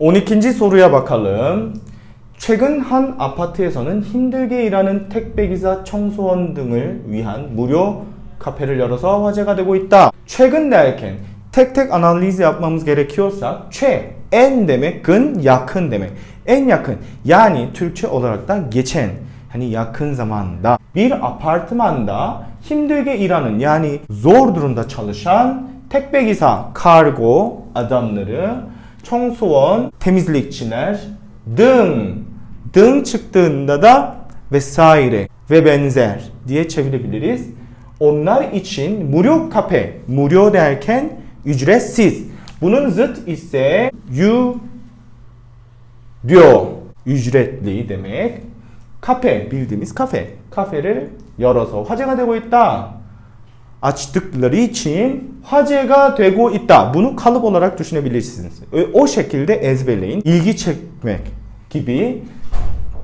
12. soruya bakalım. 최근 한 아파트에서는 힘들게 일하는 택배기사, 청소원 등을 위한 무료 카페를 열어서 화제가 되고 있다. 최근 derken tek tek analiz yapmamız gerekiyorsa 최, en demek은 yakın demek. En yakın yani Türkçe olarak da geçen hani yakın zamanda bir apartmanda 힘들게 일하는 yani zor durumda çalışan 택배기사, kargo adamları, 청소원, temizlikçiler 등, 등 çıktığında da vesaire ve benzer diye çevirebiliriz. Onlar için mu료 kafe, mu료 derken ücretsiz. Bunun zıt ise you diyor. Ücretli demek. Kafe bildiğimiz kafe. Kafe를 열어서 화제가 되고 있다. açtıkları için 화제가 되고 있다. Bunu kalıp olarak düşünebilirsiniz. O şekilde ezberleyin. İlgi çekmek gibi.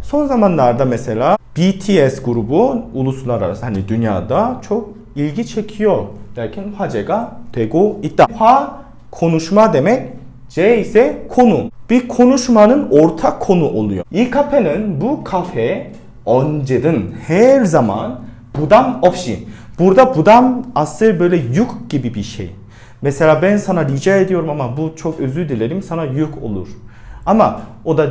Son zamanlarda mesela BTS grubu uluslararası hani dünyada çok ilgi çekiyor derken 화제가 되고 있다. 화 konuşma demek. C ise konu. Bir konuşmanın ortak konu oluyor. 이 카페는 bu kafe 언제든 her zaman budan 없이 Burada budam asıl böyle yük gibi bir şey. Mesela ben sana rica ediyorum ama bu çok özür dilerim sana yük olur. Ama o da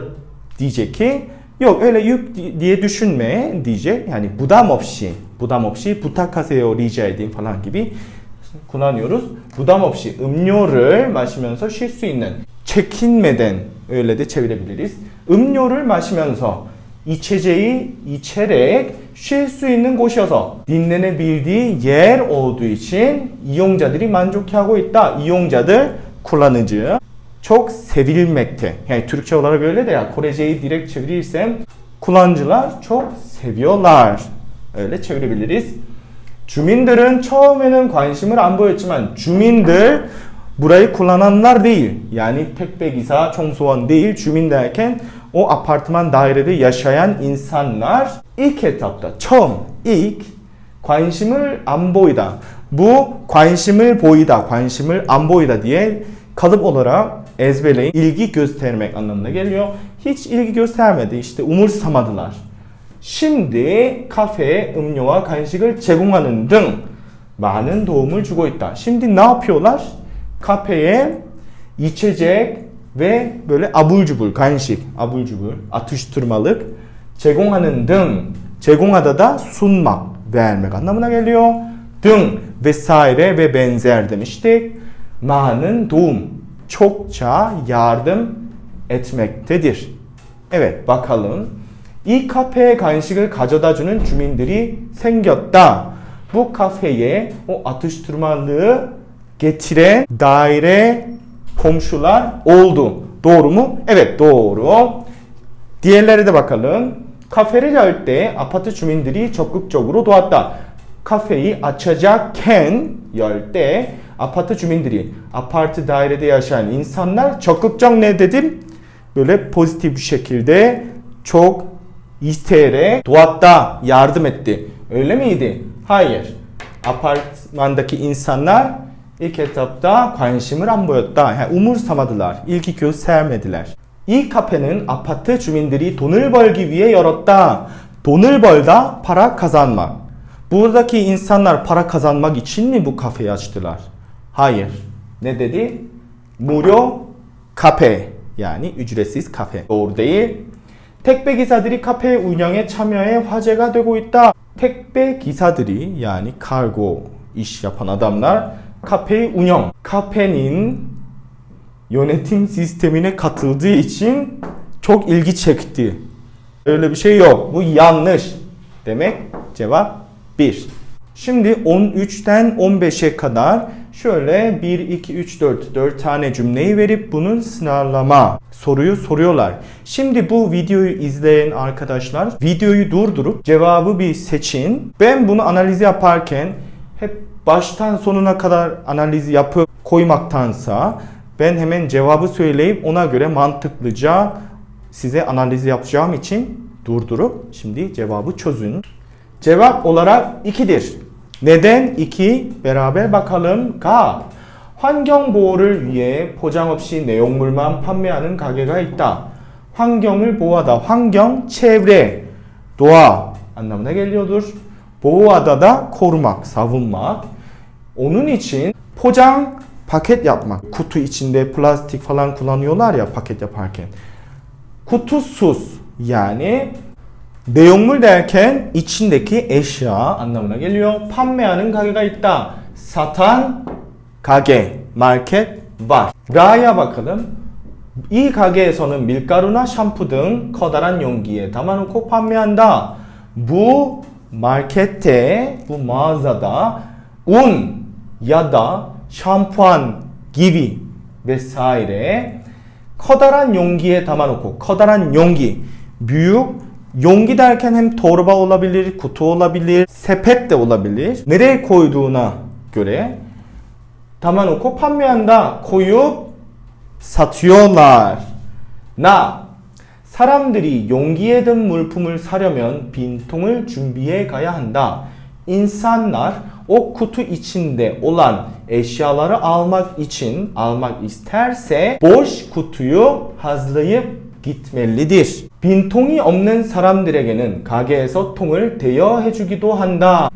diyecek ki yok öyle yük diye düşünme diyecek. Yani budam 없이 budam 없이 부탁하세요 rica edeyim falan gibi kullanıyoruz. Budam 없이 음료를 마시면서 쉴 수 있는 çekinmeden öyle de çevirebiliriz. 음료를 마시면서 içeceği içerek 쉴 수 있는 곳이어서 dinlenebildiği yer olduğu için 이용자들이 만족해하고 있다. 이용자들 kullanıcı çok sevilmekte. Yani Türkçe olarak öyle de ya Koreceyi direkt çevirirsem kullanıcılar çok seviyorlar. Öyle çevirebiliriz. 주민들은 처음에는 관심을 안 보였지만 주민들 burayı kullananlar değil. Yani 택배기사, 청소원 değil. 주민 derken o apartman dairede yaşayan insanlar ilk etapta 처음 ilk 관심을 안 보이다. Bu 관심을 보이다, 관심을 안 보이다 diye kalıp olarak ezberleyin. İlgi göstermek anlamına geliyor. Hiç ilgi göstermedi. işte umursamadılar. Şimdi kafeye 음료와 간식을 제공하는 등 많은 도움을 주고 있다. Ne yapıyorlar? Kafeye içecek ve böyle 간식, abur cubur, atıştırmalık 제공하는 등 제공하다 da sunmak, vermek anlamına geliyor. 등 vesaire ve benzer demiştik. 많은 도움, çokça yardım etmektedir. Evet bakalım. 이 카페에 간식을 가져다주는 주민들이 생겼다. Bu kafeye o atıştırmalığı getiren daire komşular oldu. Doğru mu? Evet doğru. Diğerleri de bakalım. Kafe를 열 때 아파트 주민들이 적극적으로 도왔다. Kafeyi açacakken 열 때 아파트 주민들이 아파트 dairede yaşayan insanlar 적극적 ne dedim? Böyle pozitif bir şekilde çok isteyerek doatta yardım etti. Öyle miydi? Hayır. Apartmandaki insanlar ilk etapta 관심을 안 보였다. Umursamadılar. ilgi göstermediler. 이 카페는 아파트 주민들이 돈을 벌기 위해 열었다. 돈을 벌다. Buradaki insanlar para kazanmak için mi bu kafeyi açtılar? Hayır. Ne dedi? 무료 카페. Ücretsiz kafe. Doğru değil. 택배 기사들이 카페 운영에 참여해 화제가 되고 있다. 택배 기사들이 kargo iş yapan adamlar kafe 운영. Kafenin yönetim sistemine katıldığı için çok ilgi çekti. Öyle bir şey yok. Bu yanlış. Demek cevap 1. Şimdi 13'ten 15'e kadar şöyle 1, 2, 3, 4, 4 tane cümleyi verip bunun sınavlama soruyu soruyorlar. Şimdi bu videoyu izleyen arkadaşlar videoyu durdurup cevabı bir seçin. Ben bunu analiz yaparken hep baştan sonuna kadar analiz yapıp koymaktansa ben hemen cevabı söyleyip ona göre mantıklıca size analiz yapacağım için durdurup şimdi cevabı çözün. Cevap olarak 2'dir. Neden 2? Beraber bakalım. K. 환경 보호를 위해 포장 없이 내용물만 판매하는 가게가 있다. 환경을 보호하다. 환경 çevre doğa anlamına geliyordur. 보호하다다 korumak, savunmak. Onun için 포장 paket yapmak. Kutu içinde plastik falan kullanıyorlar ya paket yaparken. Kutusuz yani 내용물 derken içindeki eşya anlamına geliyor. 판매하는 가게가 있다. Satan 가게, market var. Ra'ya bakalım. 이 가게에서는 밀가루나 샴푸 등 커다란 용기에 담아놓고 판매한다. Bu markette, bu mağazada un ya da şampuan gibi vesaire 커다란 용기에 담아놓고 커다란 용기 büyük 용기 derken hem torba olabilir, kutu olabilir, sepet de olabilir. Nereye koyduğuna göre 담아놓고 판매한다. koyup satıyorlar. 나 사람들이 용기에 든 물품을 사려면 빈통을 준비해 가야 한다. İnsanlar o kutu içinde olan eşyaları almak için almak isterse boş kutuyu hazırlayıp gitmelidir. 빈통이 없는 사람들에게는 가게에서 통을 대여해 주기도 한다.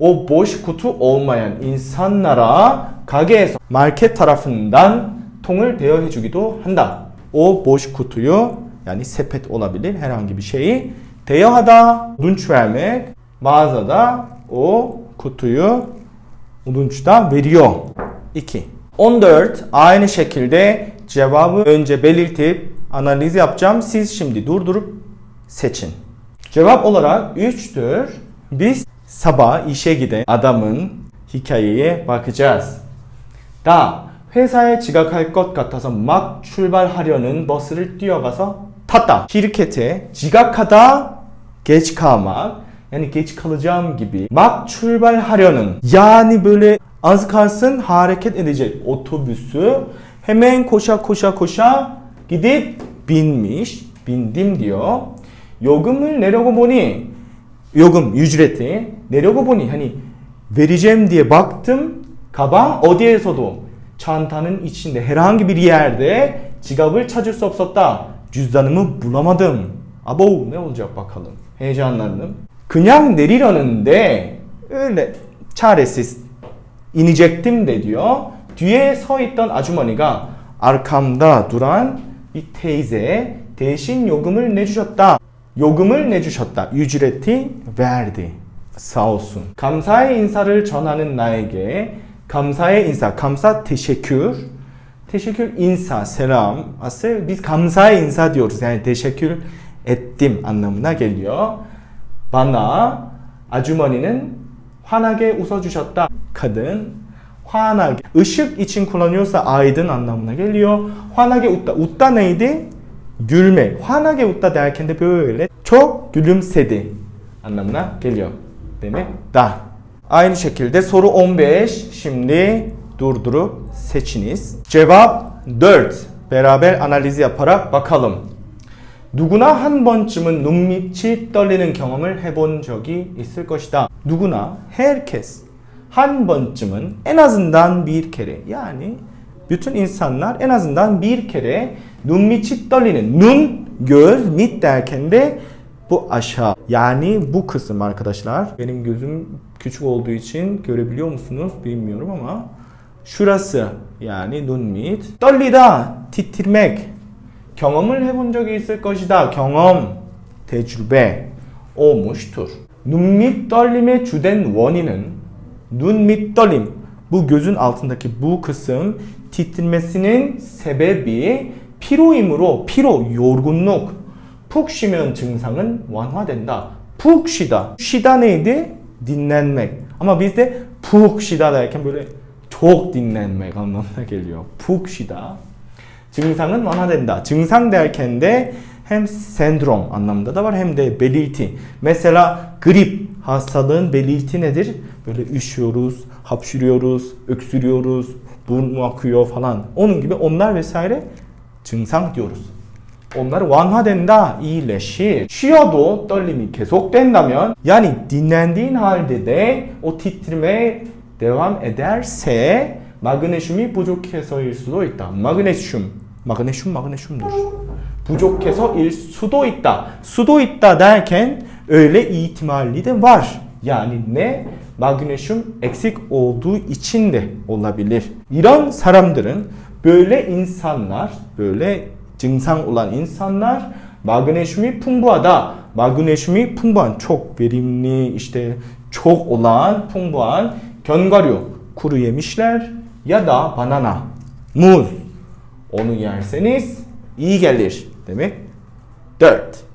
O boş kutu olmayan insanlara 가게에서 market tarafından 통을 대여해 주기도 한다. O boş kutuyu yani sepet olabilir herhangi bir şeyi 대여하다 ödünç vermek mağazada o kutuyu ödünçta veriyor. 2. 14. Aynı şekilde cevabı önce belirtip analiz yapacağım. Siz şimdi durdurup seçin. Cevap olarak 3'tür. Biz sabah işe giden adamın hikayeye bakacağız. 나 회사에 지각할 것 같아서 막 출발하려는 버스를 뛰어가서 탔다. şirkete 지각하다 yani geç kalacağım gibi 막 출발하려는 kalsın hareket edecek otobüsü hemen koşa koşa koşa gidip binmiş bindim diyor. 요금을 내려고 보니 요금 ücreti 내려고 보니 vereceğim diye baktım 가방 어디에서도 içinde herhangi bir yerde 지갑을 찾을 수 없었다. Cüzdanımı bulamadım. Abo ne olacak bakalım. Heyecanlandım. Kınyak 내리려는데 inecektim de diyor. 뒤에 서 있던 아주머니가 arkamda duran bir teyze 대신 요금을 내주셨다. 요금을 내주셨다. verdi. Sağ olsun. 감사의 인사를 전하는 나에게 감사의 인사, 감사 teşekkür. Teşekkür insa, selam. Aslında biz 감사의 insa diyoruz. Yani teşekkür ettim anlamına geliyor. Bana 아주머니는 환하게 웃어주셨다. kadın 환하게 ışık için kullanıyorsa aydın anlamına geliyor. 환하게 웃다. 웃다 neydi? Gülme. 환하게 웃다 derken de böyle çok gülümsedi anlamına geliyor. Demek da. Aynı şekilde soru 15. Şimdi durdurup seçiniz. Cevap 4. Beraber analiz yaparak bakalım. 누구나 한 번쯤은 눈밑이 떨리는 경험을 해본 적이 있을 것이다. 누구나 herkes 한 번쯤은 en azından bir kere yani bütün insanlar en azından bir kere 눈밑이 떨리는 눈, göz, mit derken de bu aşağı yani bu kısım arkadaşlar. Benim gözüm küçük olduğu için görebiliyor musunuz bilmiyorum ama şurası yani 눈밑 떨리다 titirmek 경험을 해본 적이 있을 것이다. 경험, tecrübe olmuştur. 눈밑 떨림의 주된 원인은 눈밑 떨림. Altındaki bu kısım titrmesinin sebebi 피로이므로 피로, yorgunluk. 푹 쉬면 증상은 완화된다. 푹 쉬다. 쉬다 neydi? Dinlenmek. Ama bizde 푹 쉬다 derken böyle çok dinlenmek anlamına geliyor. 푹 쉬다. 증상은 완화된다. 증상 derken hem sendrom anlamında da var hem de belirti. Mesela grip hastalığın belirti nedir? Böyle üşüyoruz, hapşırıyoruz, öksürüyoruz, burnu akıyor falan. Onun gibi onlar vesaire 증상 diyoruz. onlar 완화된다, iyileşir. 쉬어도 떨림이 계속된다면 halde de o titreme devam ederse 마그네슘이 부족해서일 수도 있다. 마그네슘, 마그네슘, 마그네슘dur. 부족해서일 수도 있다. 수도 있다 derken öyle ihtimali de var. Yani ne? Magnezyum eksik olduğu için de olabilir. İran saram들은 böyle insanlar, böyle 증상 olan insanlar magnezyum이 풍부하다. magnezyum이 풍부한, çok verimli, işte çok olan, 풍부한 견과류, kuru yemişler ya da banana, muz. Onu yerseniz iyi gelir demek. 4.